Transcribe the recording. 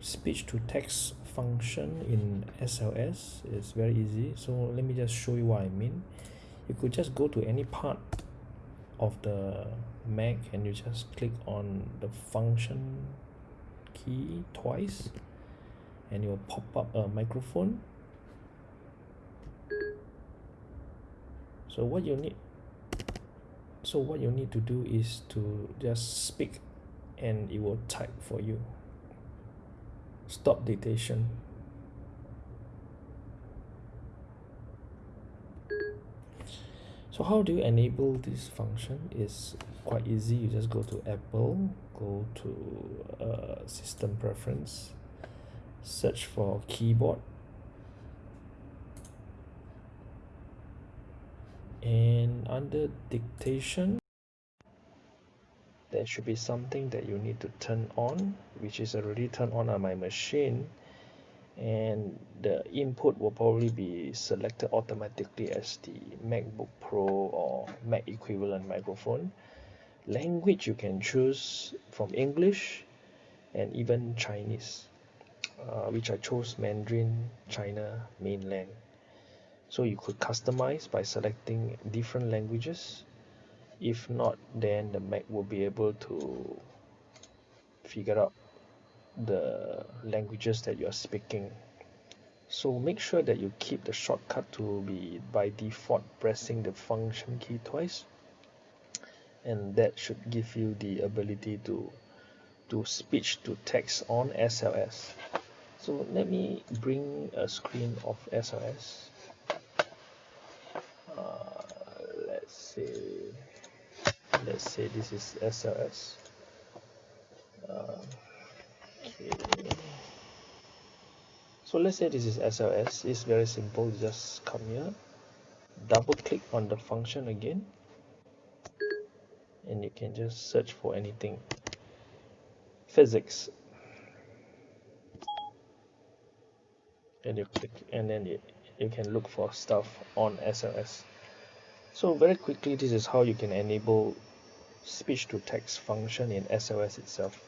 speech to text function in SLS is very easy. So let me just show you what I mean. You could just go to any part of the Mac and you just click on the function key twice and it will pop up a microphone. So what you need so what you need to do is to just speak and it will type for you stop dictation. So how do you enable this function? Is quite easy. You just go to Apple go to uh, system preference search for keyboard and under dictation there should be something that you need to turn on which is already turned on on my machine and the input will probably be selected automatically as the MacBook Pro or Mac equivalent microphone. Language you can choose from English and even Chinese uh, which I chose Mandarin China mainland. So you could customize by selecting different languages if not then the Mac will be able to figure out the languages that you are speaking. So make sure that you keep the shortcut to be by default pressing the function key twice. And that should give you the ability to to speech to text on SLS so let me bring a screen of SLS uh, let's say let's say this is SLS uh, okay. So let's say this is SLS it's very simple. Just come here double click on the function again and you can just search for anything. Physics. And you click and then you, you can look for stuff on SLS so very quickly this is how you can enable speech to text function in SLS itself